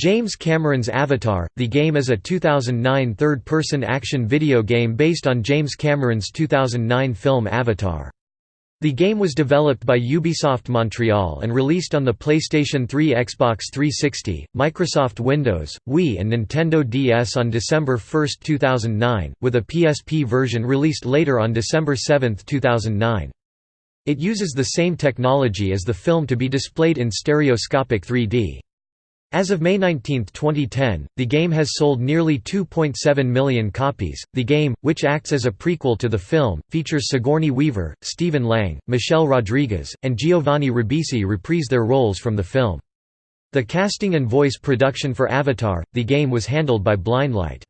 James Cameron's Avatar, the game is a 2009 third-person action video game based on James Cameron's 2009 film Avatar. The game was developed by Ubisoft Montreal and released on the PlayStation 3 Xbox 360, Microsoft Windows, Wii and Nintendo DS on December 1, 2009, with a PSP version released later on December 7, 2009. It uses the same technology as the film to be displayed in stereoscopic 3D. As of May 19, 2010, the game has sold nearly 2.7 million copies. The game, which acts as a prequel to the film, features Sigourney Weaver, Stephen Lang, Michelle Rodriguez, and Giovanni Ribisi reprise their roles from the film. The casting and voice production for Avatar, the game was handled by Blindlight.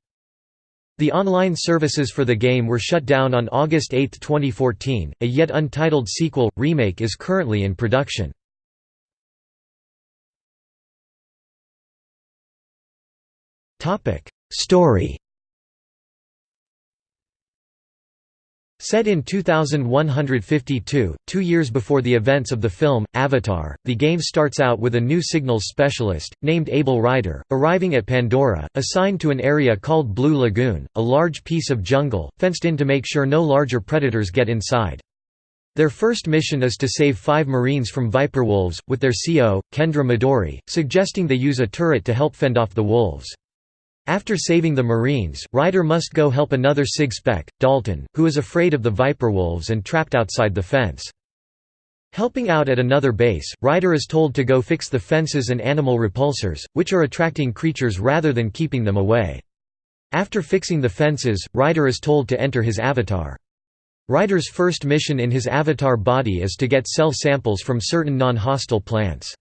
The online services for the game were shut down on August 8, 2014. A yet untitled sequel, remake is currently in production. Topic: Story. Set in 2152, two years before the events of the film, Avatar, the game starts out with a new signals specialist, named Abel Ryder, arriving at Pandora, assigned to an area called Blue Lagoon, a large piece of jungle, fenced in to make sure no larger predators get inside. Their first mission is to save five Marines from Viper Wolves, with their CO, Kendra Midori, suggesting they use a turret to help fend off the wolves. After saving the Marines, Ryder must go help another SIG spec, Dalton, who is afraid of the Viper Wolves and trapped outside the fence. Helping out at another base, Ryder is told to go fix the fences and animal repulsors, which are attracting creatures rather than keeping them away. After fixing the fences, Ryder is told to enter his avatar. Ryder's first mission in his avatar body is to get cell samples from certain non-hostile plants.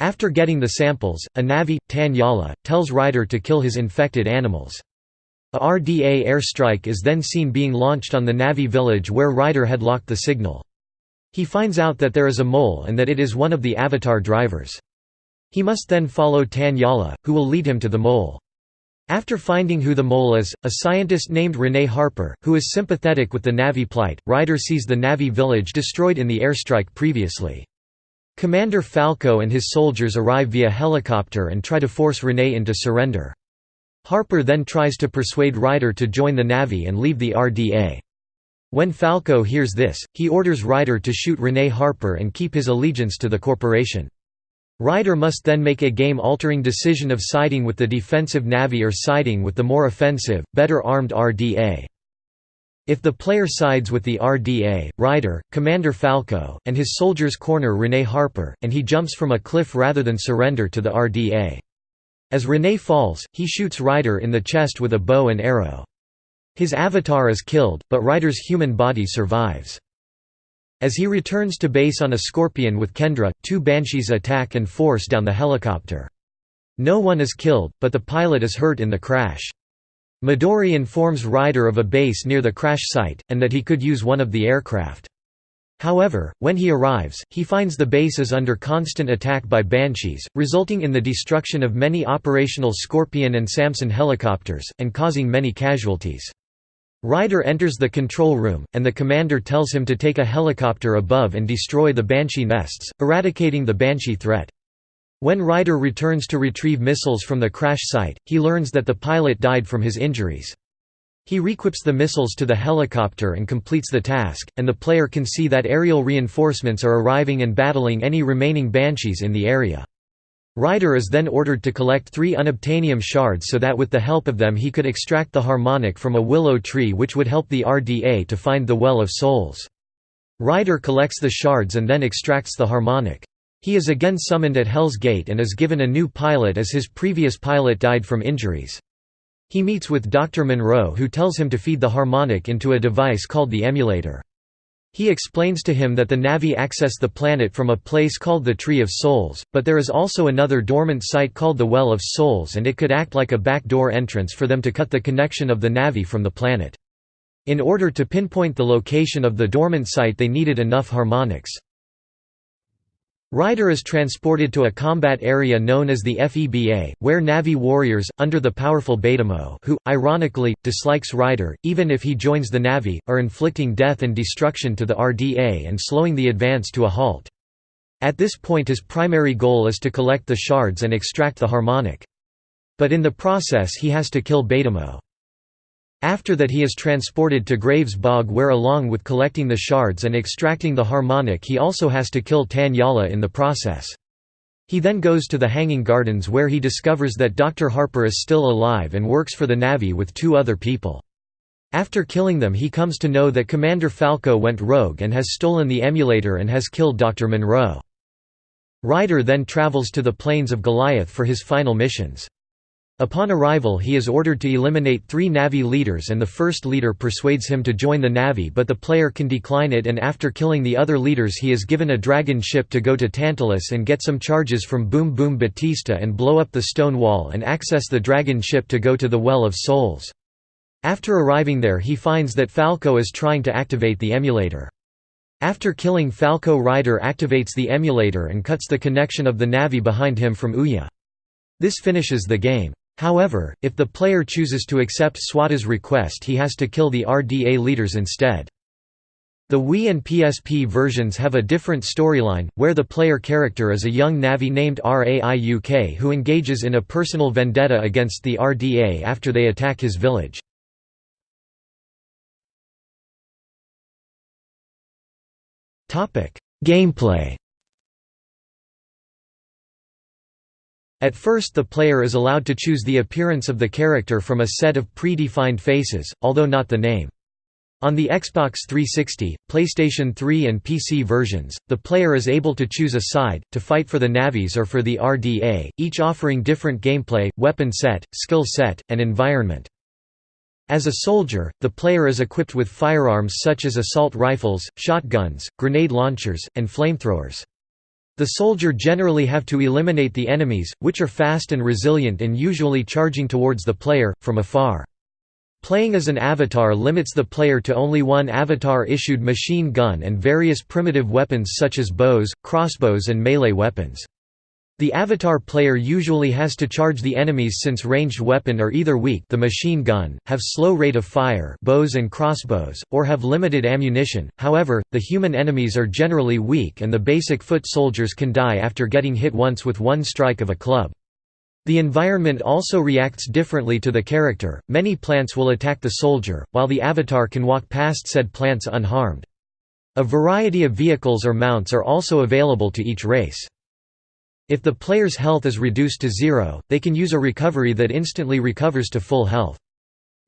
After getting the samples, a Na'vi, Tan Yala, tells Ryder to kill his infected animals. A RDA airstrike is then seen being launched on the Na'vi village where Ryder had locked the signal. He finds out that there is a mole and that it is one of the Avatar drivers. He must then follow Tanyala, who will lead him to the mole. After finding who the mole is, a scientist named Renee Harper, who is sympathetic with the Na'vi plight, Ryder sees the Na'vi village destroyed in the airstrike previously. Commander Falco and his soldiers arrive via helicopter and try to force Renee into surrender. Harper then tries to persuade Ryder to join the Na'vi and leave the RDA. When Falco hears this, he orders Ryder to shoot Renee Harper and keep his allegiance to the corporation. Ryder must then make a game-altering decision of siding with the defensive Na'vi or siding with the more offensive, better armed RDA. If the player sides with the RDA, Ryder, Commander Falco, and his soldiers corner Renee Harper, and he jumps from a cliff rather than surrender to the RDA. As Renee falls, he shoots Ryder in the chest with a bow and arrow. His avatar is killed, but Ryder's human body survives. As he returns to base on a Scorpion with Kendra, two Banshees attack and force down the helicopter. No one is killed, but the pilot is hurt in the crash. Midori informs Ryder of a base near the crash site, and that he could use one of the aircraft. However, when he arrives, he finds the base is under constant attack by Banshees, resulting in the destruction of many operational Scorpion and Samson helicopters, and causing many casualties. Ryder enters the control room, and the commander tells him to take a helicopter above and destroy the Banshee nests, eradicating the Banshee threat. When Ryder returns to retrieve missiles from the crash site, he learns that the pilot died from his injuries. He requips the missiles to the helicopter and completes the task, and the player can see that aerial reinforcements are arriving and battling any remaining Banshees in the area. Ryder is then ordered to collect three unobtainium shards so that with the help of them he could extract the harmonic from a willow tree which would help the RDA to find the Well of Souls. Ryder collects the shards and then extracts the harmonic. He is again summoned at Hell's Gate and is given a new pilot as his previous pilot died from injuries. He meets with Dr. Monroe who tells him to feed the harmonic into a device called the emulator. He explains to him that the Na'vi access the planet from a place called the Tree of Souls, but there is also another dormant site called the Well of Souls and it could act like a backdoor entrance for them to cut the connection of the Na'vi from the planet. In order to pinpoint the location of the dormant site they needed enough harmonics. Ryder is transported to a combat area known as the FEBA, where Na'vi warriors, under the powerful Beyda'amo who, ironically, dislikes Ryder, even if he joins the Na'vi, are inflicting death and destruction to the RDA and slowing the advance to a halt. At this point his primary goal is to collect the shards and extract the harmonic. But in the process he has to kill Beyda'amo. After that he is transported to Graves Bog where along with collecting the shards and extracting the harmonic he also has to kill Tan Yala in the process. He then goes to the Hanging Gardens where he discovers that Dr. Harper is still alive and works for the Na'vi with two other people. After killing them he comes to know that Commander Falco went rogue and has stolen the emulator and has killed Dr. Monroe. Ryder then travels to the plains of Goliath for his final missions. Upon arrival he is ordered to eliminate three Na'vi leaders and the first leader persuades him to join the Na'vi but the player can decline it and after killing the other leaders he is given a dragon ship to go to Tantalus and get some charges from Boom Boom Batista and blow up the stone wall and access the dragon ship to go to the Well of Souls. After arriving there he finds that Falco is trying to activate the emulator. After killing Falco Ryder activates the emulator and cuts the connection of the Na'vi behind him from Eywa. This finishes the game. However, if the player chooses to accept SWATA's request he has to kill the RDA leaders instead. The Wii and PSP versions have a different storyline, where the player character is a young Na'vi named Raiuk who engages in a personal vendetta against the RDA after they attack his village. Gameplay At first the player is allowed to choose the appearance of the character from a set of predefined faces, although not the name. On the Xbox 360, PlayStation 3 and PC versions, the player is able to choose a side, to fight for the Na'vis or for the RDA, each offering different gameplay, weapon set, skill set, and environment. As a soldier, the player is equipped with firearms such as assault rifles, shotguns, grenade launchers, and flamethrowers. The soldier generally have to eliminate the enemies, which are fast and resilient and usually charging towards the player, from afar. Playing as an avatar limits the player to only one avatar-issued machine gun and various primitive weapons such as bows, crossbows and melee weapons. The avatar player usually has to charge the enemies since ranged weapon are either weak the machine gun, have slow rate of fire bows and crossbows, or have limited ammunition, however, the human enemies are generally weak and the basic foot soldiers can die after getting hit once with one strike of a club. The environment also reacts differently to the character, many plants will attack the soldier, while the avatar can walk past said plants unharmed. A variety of vehicles or mounts are also available to each race. If the player's health is reduced to zero, they can use a recovery that instantly recovers to full health.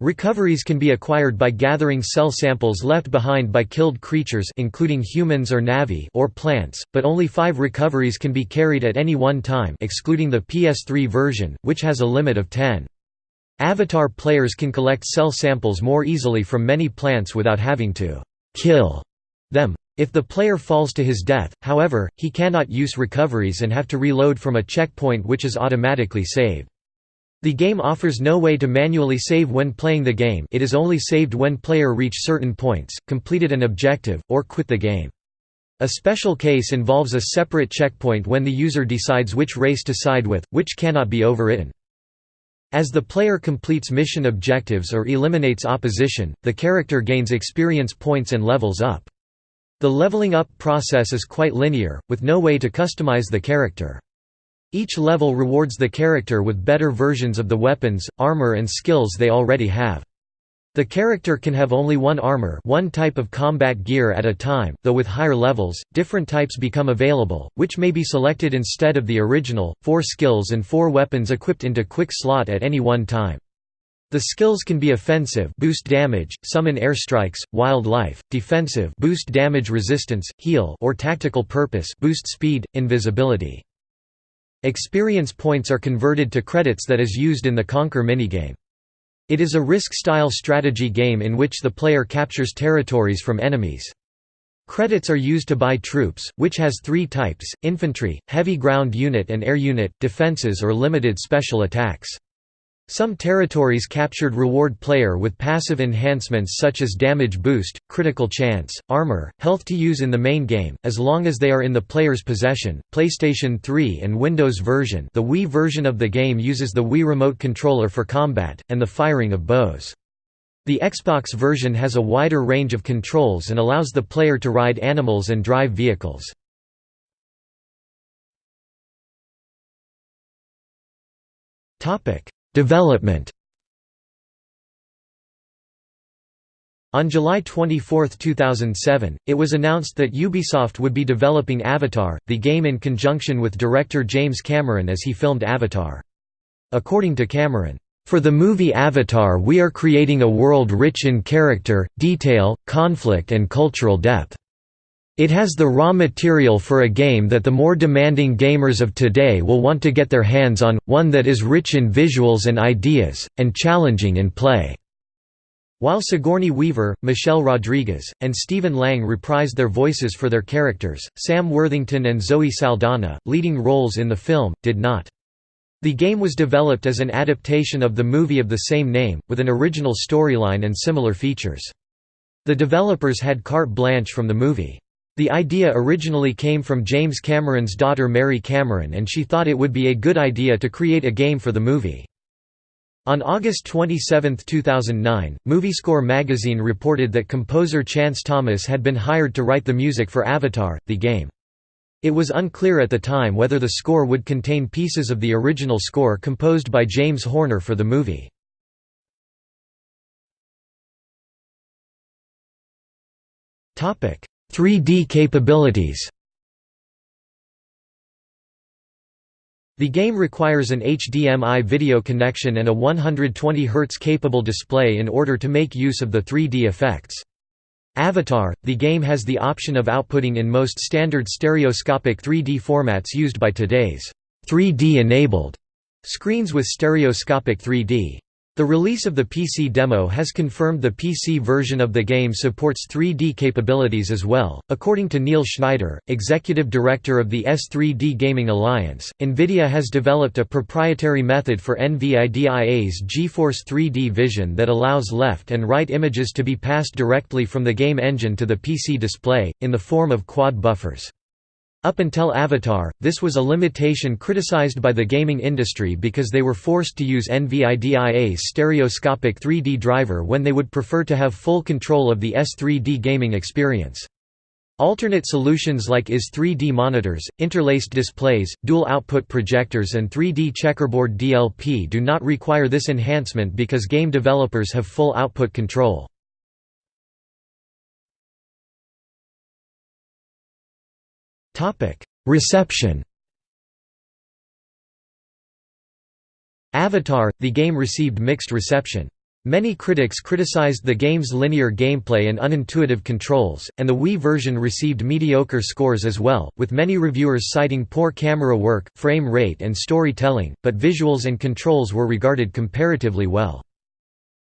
Recoveries can be acquired by gathering cell samples left behind by killed creatures including humans or Na'vi or plants, but only five recoveries can be carried at any one time excluding the PS3 version, which has a limit of 10. Avatar players can collect cell samples more easily from many plants without having to «kill» them. If the player falls to his death, however, he cannot use recoveries and have to reload from a checkpoint which is automatically saved. The game offers no way to manually save when playing the game it is only saved when player reach certain points, completed an objective, or quit the game. A special case involves a separate checkpoint when the user decides which race to side with, which cannot be overwritten. As the player completes mission objectives or eliminates opposition, the character gains experience points and levels up. The leveling up process is quite linear, with no way to customize the character. Each level rewards the character with better versions of the weapons, armor and skills they already have. The character can have only one armor one type of combat gear at a time, though with higher levels, different types become available, which may be selected instead of the original, four skills and four weapons equipped into quick slot at any one time. The skills can be offensive boost damage, summon airstrikes, wildlife, defensive boost damage resistance, heal or tactical purpose boost speed, invisibility. Experience points are converted to credits that is used in the Conquer minigame. It is a risk-style strategy game in which the player captures territories from enemies. Credits are used to buy troops, which has three types, infantry, heavy ground unit and air unit, defenses or limited special attacks. Some territories captured reward player with passive enhancements such as damage boost, critical chance, armor, health to use in the main game, as long as they are in the player's possession. PlayStation 3 and Windows version the Wii version of the game uses the Wii Remote Controller for combat, and the firing of bows. The Xbox version has a wider range of controls and allows the player to ride animals and drive vehicles. Development On July 24, 2007, it was announced that Ubisoft would be developing Avatar, the game in conjunction with director James Cameron as he filmed Avatar. According to Cameron, "...for the movie Avatar we are creating a world rich in character, detail, conflict and cultural depth. It has the raw material for a game that the more demanding gamers of today will want to get their hands on, one that is rich in visuals and ideas, and challenging in play." While Sigourney Weaver, Michelle Rodriguez, and Stephen Lang reprised their voices for their characters, Sam Worthington and Zoe Saldana, leading roles in the film, did not. The game was developed as an adaptation of the movie of the same name, with an original storyline and similar features. The developers had carte blanche from the movie. The idea originally came from James Cameron's daughter Mary Cameron and she thought it would be a good idea to create a game for the movie. On August 27, 2009, MovieScore magazine reported that composer Chance Thomas had been hired to write the music for Avatar, the game. It was unclear at the time whether the score would contain pieces of the original score composed by James Horner for the movie. Topic: 3D capabilities. The game requires an HDMI video connection and a 120 Hz capable display in order to make use of the 3D effects. Avatar, the game has the option of outputting in most standard stereoscopic 3D formats used by today's 3D-enabled screens with stereoscopic 3D. The release of the PC demo has confirmed the PC version of the game supports 3D capabilities as well. According to Neil Schneider, executive director of the S3D Gaming Alliance, NVIDIA has developed a proprietary method for NVIDIA's GeForce 3D Vision that allows left and right images to be passed directly from the game engine to the PC display, in the form of quad buffers. Up until Avatar, this was a limitation criticized by the gaming industry because they were forced to use NVIDIA's stereoscopic 3D driver when they would prefer to have full control of the S3D gaming experience. Alternate solutions like iZ3D monitors, interlaced displays, dual output projectors and 3D checkerboard DLP do not require this enhancement because game developers have full output control. Topic: Reception. Avatar: The game received mixed reception. Many critics criticized the game's linear gameplay and unintuitive controls, and the Wii version received mediocre scores as well, with many reviewers citing poor camera work, frame rate and storytelling, but visuals and controls were regarded comparatively well.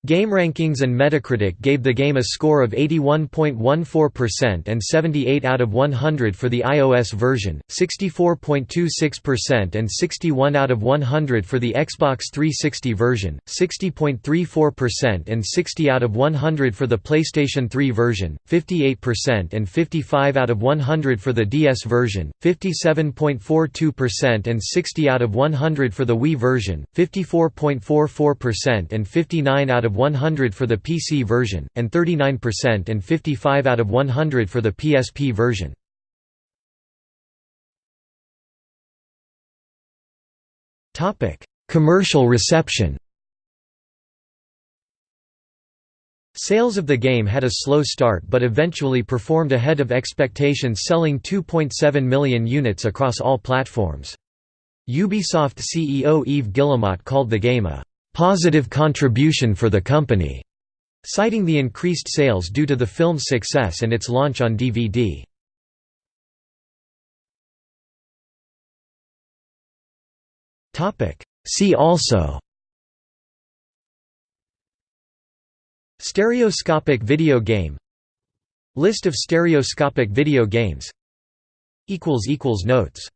GameRankings and Metacritic gave the game a score of 81.14% and 78 out of 100 for the iOS version, 64.26% and 61 out of 100 for the Xbox 360 version, 60.34% and 60 out of 100 for the PlayStation 3 version, 58% and 55 out of 100 for the DS version, 57.42% and 60 out of 100 for the Wii version, 54.44% and 59 of 100 for the PC version, and 39% and 55 out of 100 for the PSP version. Commercial reception Sales of the game had a slow start but eventually performed ahead of expectations selling 2.7 million units across all platforms. Ubisoft CEO Yves Guillemot called the game a positive contribution for the company, citing the increased sales due to the film's success and its launch on DVD. See also Stereoscopic video game List of stereoscopic video games Notes